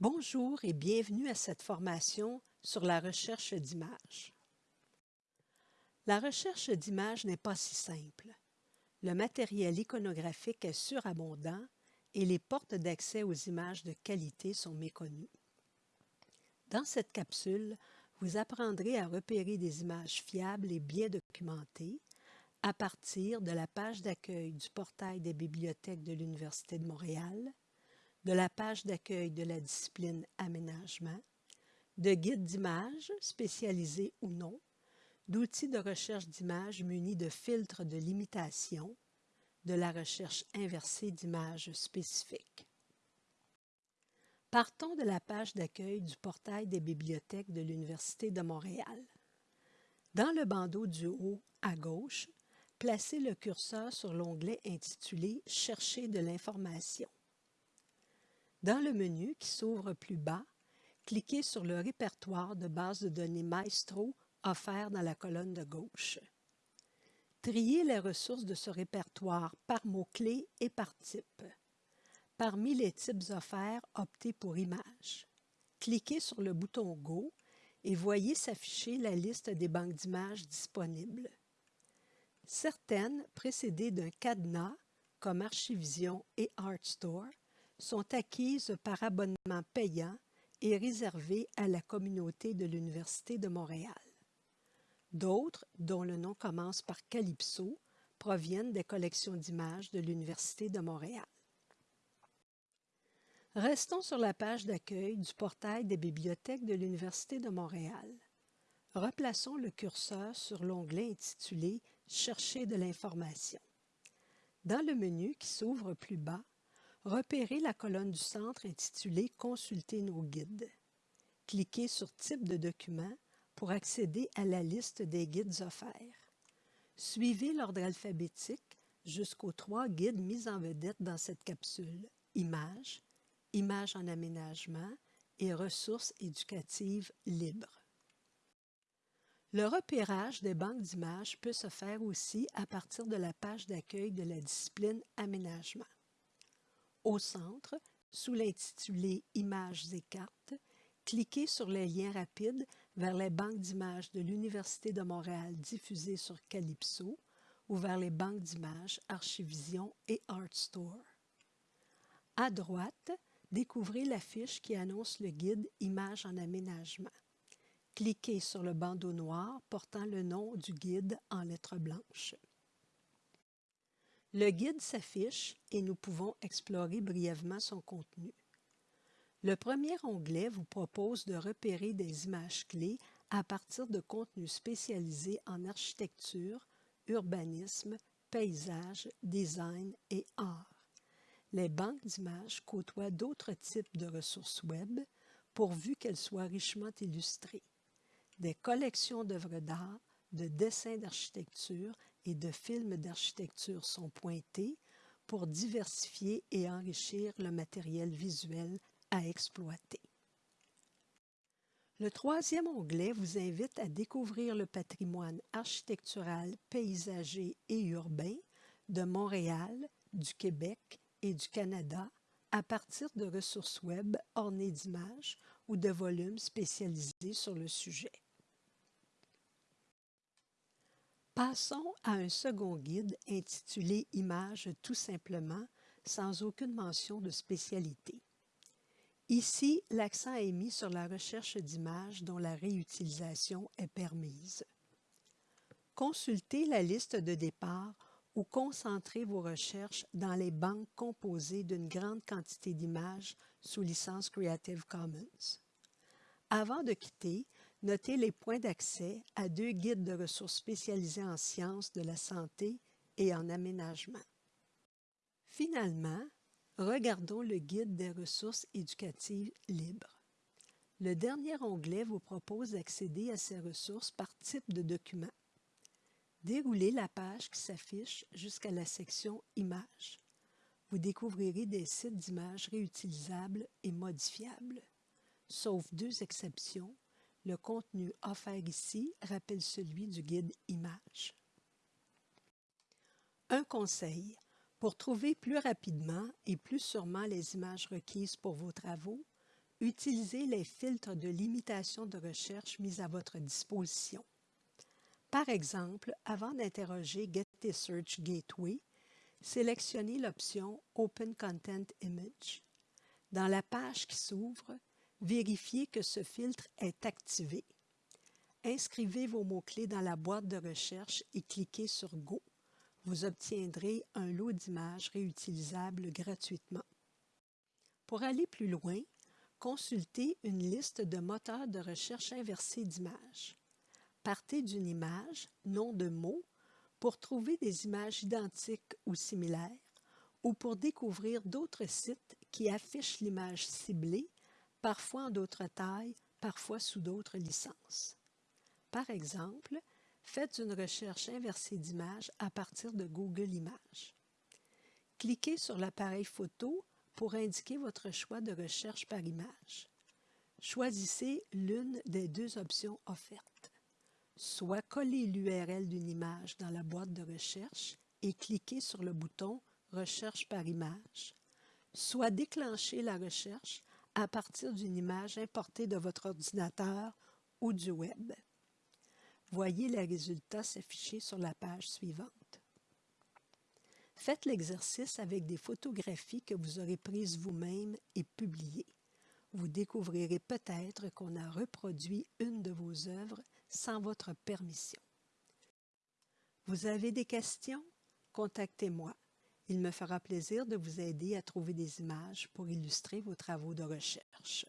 Bonjour et bienvenue à cette formation sur la recherche d'images. La recherche d'images n'est pas si simple. Le matériel iconographique est surabondant et les portes d'accès aux images de qualité sont méconnues. Dans cette capsule, vous apprendrez à repérer des images fiables et bien documentées à partir de la page d'accueil du portail des bibliothèques de l'Université de Montréal, de la page d'accueil de la discipline aménagement, de guides d'images spécialisés ou non, d'outils de recherche d'images munis de filtres de limitation, de la recherche inversée d'images spécifiques. Partons de la page d'accueil du portail des bibliothèques de l'Université de Montréal. Dans le bandeau du haut à gauche, placez le curseur sur l'onglet intitulé Chercher de l'information. Dans le menu qui s'ouvre plus bas, cliquez sur le répertoire de base de données Maestro offert dans la colonne de gauche. Triez les ressources de ce répertoire par mots-clés et par type. Parmi les types offerts, optez pour Images. Cliquez sur le bouton Go et voyez s'afficher la liste des banques d'images disponibles. Certaines, précédées d'un cadenas, comme Archivision et ArtStore, sont acquises par abonnement payant et réservées à la communauté de l'Université de Montréal. D'autres, dont le nom commence par Calypso, proviennent des collections d'images de l'Université de Montréal. Restons sur la page d'accueil du portail des bibliothèques de l'Université de Montréal. Replaçons le curseur sur l'onglet intitulé « Chercher de l'information ». Dans le menu qui s'ouvre plus bas, repérez la colonne du centre intitulée « Consulter nos guides ». Cliquez sur « Type de document » pour accéder à la liste des guides offerts. Suivez l'ordre alphabétique jusqu'aux trois guides mis en vedette dans cette capsule « Images »,« Images en aménagement » et « Ressources éducatives libres ». Le repérage des banques d'images peut se faire aussi à partir de la page d'accueil de la discipline Aménagement. Au centre, sous l'intitulé Images et cartes, cliquez sur les liens rapides vers les banques d'images de l'Université de Montréal diffusées sur Calypso ou vers les banques d'images Archivision et ArtStore. À droite, découvrez la fiche qui annonce le guide Images en aménagement. Cliquez sur le bandeau noir portant le nom du guide en lettres blanches. Le guide s'affiche et nous pouvons explorer brièvement son contenu. Le premier onglet vous propose de repérer des images clés à partir de contenus spécialisés en architecture, urbanisme, paysage, design et art. Les banques d'images côtoient d'autres types de ressources web pourvu qu'elles soient richement illustrées. Des collections d'œuvres d'art, de dessins d'architecture et de films d'architecture sont pointées pour diversifier et enrichir le matériel visuel à exploiter. Le troisième onglet vous invite à découvrir le patrimoine architectural, paysager et urbain de Montréal, du Québec et du Canada à partir de ressources web ornées d'images ou de volumes spécialisés sur le sujet. Passons à un second guide intitulé Images tout simplement, sans aucune mention de spécialité. Ici, l'accent est mis sur la recherche d'images dont la réutilisation est permise. Consultez la liste de départ ou concentrez vos recherches dans les banques composées d'une grande quantité d'images sous licence Creative Commons. Avant de quitter, notez les points d'accès à deux guides de ressources spécialisés en sciences de la santé et en aménagement. Finalement, Regardons le guide des ressources éducatives libres. Le dernier onglet vous propose d'accéder à ces ressources par type de document. Déroulez la page qui s'affiche jusqu'à la section Images. Vous découvrirez des sites d'images réutilisables et modifiables. Sauf deux exceptions, le contenu offert ici rappelle celui du guide Images. Un conseil, pour trouver plus rapidement et plus sûrement les images requises pour vos travaux, utilisez les filtres de limitation de recherche mis à votre disposition. Par exemple, avant d'interroger Get Search Gateway, sélectionnez l'option Open Content Image. Dans la page qui s'ouvre, vérifiez que ce filtre est activé. Inscrivez vos mots-clés dans la boîte de recherche et cliquez sur Go. Vous obtiendrez un lot d'images réutilisables gratuitement. Pour aller plus loin, consultez une liste de moteurs de recherche inversés d'images. Partez d'une image, nom de mot, pour trouver des images identiques ou similaires ou pour découvrir d'autres sites qui affichent l'image ciblée, parfois en d'autres tailles, parfois sous d'autres licences. Par exemple, faites une recherche inversée d'images à partir de Google Images. Cliquez sur l'appareil photo pour indiquer votre choix de recherche par image. Choisissez l'une des deux options offertes. Soit collez l'URL d'une image dans la boîte de recherche et cliquez sur le bouton Recherche par image, soit déclenchez la recherche à partir d'une image importée de votre ordinateur ou du web. Voyez les résultats s'afficher sur la page suivante. Faites l'exercice avec des photographies que vous aurez prises vous-même et publiées. Vous découvrirez peut-être qu'on a reproduit une de vos œuvres sans votre permission. Vous avez des questions? Contactez-moi. Il me fera plaisir de vous aider à trouver des images pour illustrer vos travaux de recherche.